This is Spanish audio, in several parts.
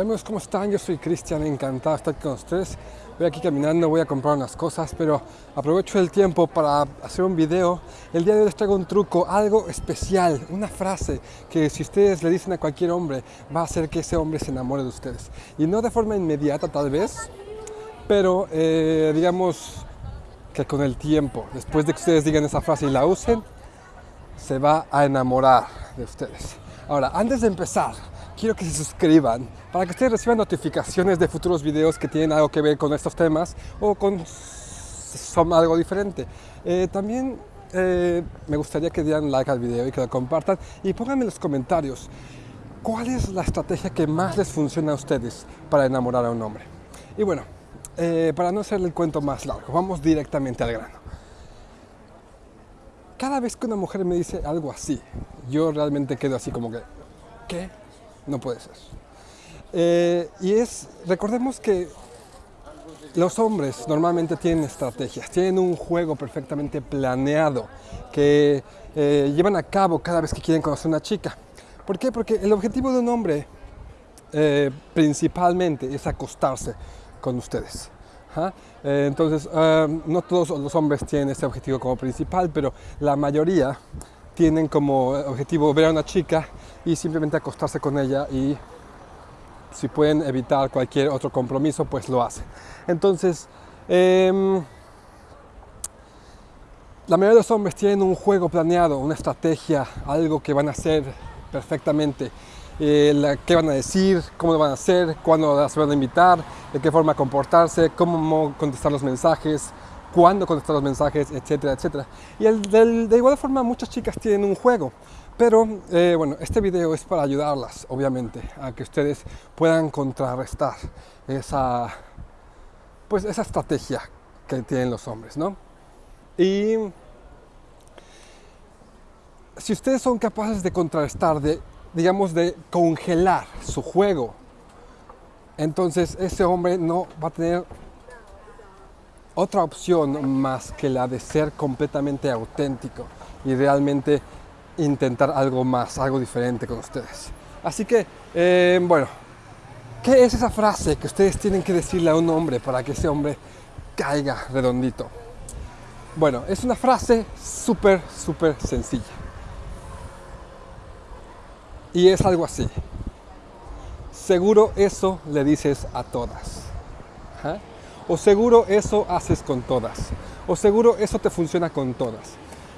Hola amigos, ¿cómo están? Yo soy Cristian, encantado de estar con ustedes. Voy aquí caminando, voy a comprar unas cosas, pero aprovecho el tiempo para hacer un video. El día de hoy les traigo un truco, algo especial, una frase que si ustedes le dicen a cualquier hombre, va a hacer que ese hombre se enamore de ustedes. Y no de forma inmediata tal vez, pero eh, digamos que con el tiempo, después de que ustedes digan esa frase y la usen, se va a enamorar de ustedes. Ahora, antes de empezar, quiero que se suscriban para que ustedes reciban notificaciones de futuros videos que tienen algo que ver con estos temas o con son algo diferente. Eh, también eh, me gustaría que dieran like al video y que lo compartan y pónganme en los comentarios cuál es la estrategia que más les funciona a ustedes para enamorar a un hombre. Y bueno, eh, para no hacerle el cuento más largo, vamos directamente al grano. Cada vez que una mujer me dice algo así, yo realmente quedo así como que, ¿qué? No puede ser. Eh, y es, recordemos que los hombres normalmente tienen estrategias, tienen un juego perfectamente planeado que eh, llevan a cabo cada vez que quieren conocer a una chica. ¿Por qué? Porque el objetivo de un hombre eh, principalmente es acostarse con ustedes. entonces, no todos los hombres tienen ese objetivo como principal, pero la mayoría tienen como objetivo ver a una chica y simplemente acostarse con ella y si pueden evitar cualquier otro compromiso, pues lo hacen. Entonces, em, la mayoría de los hombres tienen un juego planeado, una estrategia, algo que van a hacer perfectamente. Eh, qué van a decir, cómo lo van a hacer, cuándo las van a invitar, de qué forma comportarse, cómo contestar los mensajes, cuándo contestar los mensajes, etcétera, etcétera. Y de igual forma muchas chicas tienen un juego, pero eh, bueno, este video es para ayudarlas, obviamente, a que ustedes puedan contrarrestar esa, pues, esa estrategia que tienen los hombres, ¿no? Y si ustedes son capaces de contrarrestar, de, digamos, de congelar su juego, entonces ese hombre no va a tener otra opción más que la de ser completamente auténtico y realmente intentar algo más, algo diferente con ustedes. Así que, eh, bueno, ¿qué es esa frase que ustedes tienen que decirle a un hombre para que ese hombre caiga redondito? Bueno, es una frase súper, súper sencilla. Y es algo así. Seguro eso le dices a todas. O seguro eso haces con todas. O seguro eso te funciona con todas.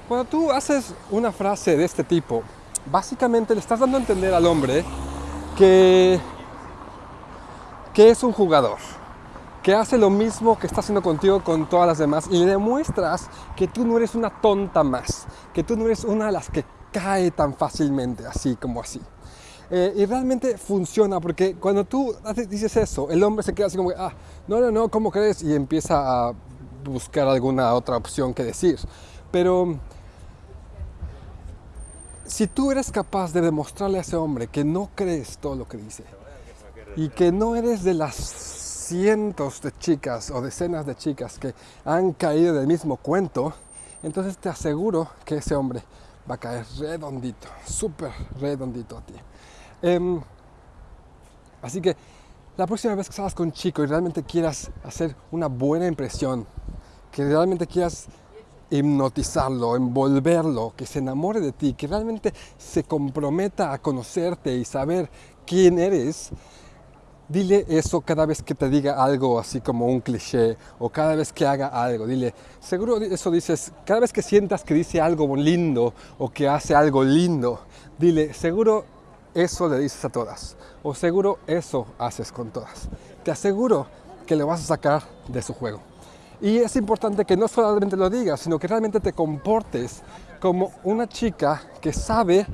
Cuando tú haces una frase de este tipo, básicamente le estás dando a entender al hombre que, que es un jugador, que hace lo mismo que está haciendo contigo con todas las demás y le demuestras que tú no eres una tonta más, que tú no eres una de las que cae tan fácilmente, así como así. Eh, y realmente funciona porque cuando tú dices eso, el hombre se queda así como, ah, no, no, no, ¿cómo crees? Y empieza a buscar alguna otra opción que decir. Pero si tú eres capaz de demostrarle a ese hombre que no crees todo lo que dice y que no eres de las cientos de chicas o decenas de chicas que han caído del mismo cuento, entonces te aseguro que ese hombre va a caer redondito, súper redondito a ti. Em, así que la próxima vez que salgas con chico y realmente quieras hacer una buena impresión, que realmente quieras hipnotizarlo, envolverlo, que se enamore de ti, que realmente se comprometa a conocerte y saber quién eres, dile eso cada vez que te diga algo así como un cliché o cada vez que haga algo. Dile, seguro eso dices, cada vez que sientas que dice algo lindo o que hace algo lindo, dile, seguro eso le dices a todas. O seguro eso haces con todas. Te aseguro que le vas a sacar de su juego. Y es importante que no solamente lo digas, sino que realmente te comportes como una chica que sabe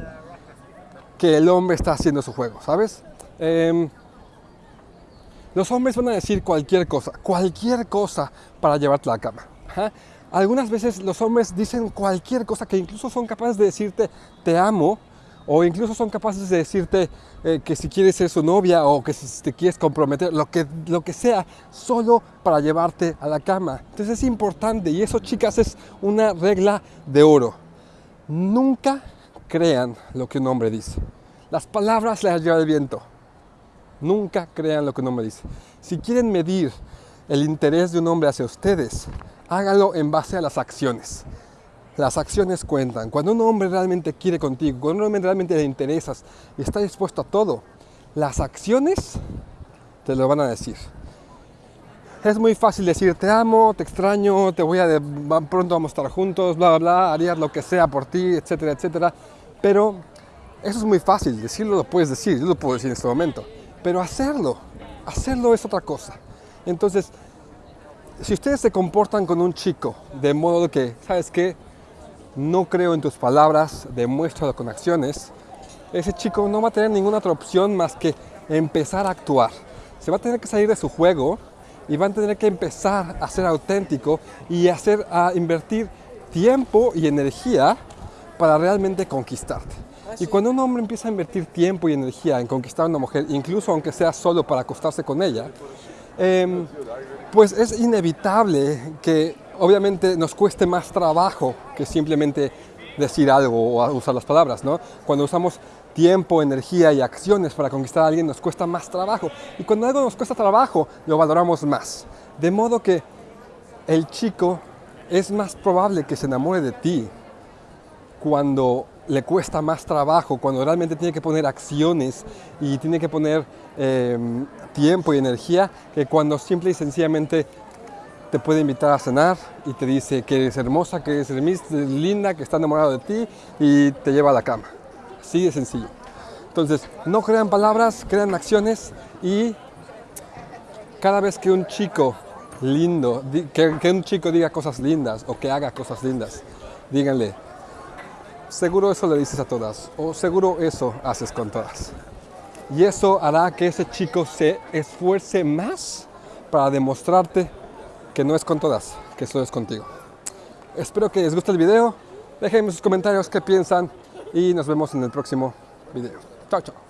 que el hombre está haciendo su juego, ¿sabes? Em, los hombres van a decir cualquier cosa, cualquier cosa para llevarte a la cama. Algunas veces los hombres dicen cualquier cosa que incluso son capaces de decirte te amo o incluso son capaces de decirte eh, que si quieres ser su novia o que si te quieres comprometer, lo que, lo que sea, solo para llevarte a la cama. Entonces es importante y eso chicas es una regla de oro. Nunca crean lo que un hombre dice. Las palabras las lleva el viento. Nunca crean lo que un hombre dice. Si quieren medir el interés de un hombre hacia ustedes, háganlo en base a las acciones. Las acciones cuentan. Cuando un hombre realmente quiere contigo, cuando un hombre realmente le interesas y está dispuesto a todo, las acciones te lo van a decir. Es muy fácil decir te amo, te extraño, te voy a de, pronto vamos a estar juntos, bla bla bla, harías lo que sea por ti, etcétera, etcétera. Pero eso es muy fácil, decirlo lo puedes decir, yo lo puedo decir en este momento. Pero hacerlo, hacerlo es otra cosa. Entonces, si ustedes se comportan con un chico de modo que, ¿sabes qué? No creo en tus palabras, demuéstralo con acciones, ese chico no va a tener ninguna otra opción más que empezar a actuar. Se va a tener que salir de su juego y va a tener que empezar a ser auténtico y hacer, a invertir tiempo y energía para realmente conquistarte. Y cuando un hombre empieza a invertir tiempo y energía en conquistar a una mujer, incluso aunque sea solo para acostarse con ella, eh, pues es inevitable que obviamente nos cueste más trabajo que simplemente decir algo o usar las palabras, ¿no? Cuando usamos tiempo, energía y acciones para conquistar a alguien nos cuesta más trabajo. Y cuando algo nos cuesta trabajo, lo valoramos más. De modo que el chico es más probable que se enamore de ti cuando le cuesta más trabajo, cuando realmente tiene que poner acciones y tiene que poner em, tiempo y energía, que cuando simple y sencillamente te puede invitar a cenar y te dice que eres hermosa, que eres linda, que está enamorado de ti y te lleva a la cama. Así de sencillo. Entonces, no crean palabras, crean acciones y cada vez que un chico lindo, que, que un chico diga cosas lindas o que haga cosas lindas, díganle, seguro eso le dices a todas o seguro eso haces con todas. Y eso hará que ese chico se esfuerce más para demostrarte que no es con todas, que solo es contigo. Espero que les guste el video. Déjenme sus comentarios qué piensan y nos vemos en el próximo video. Chao, chao.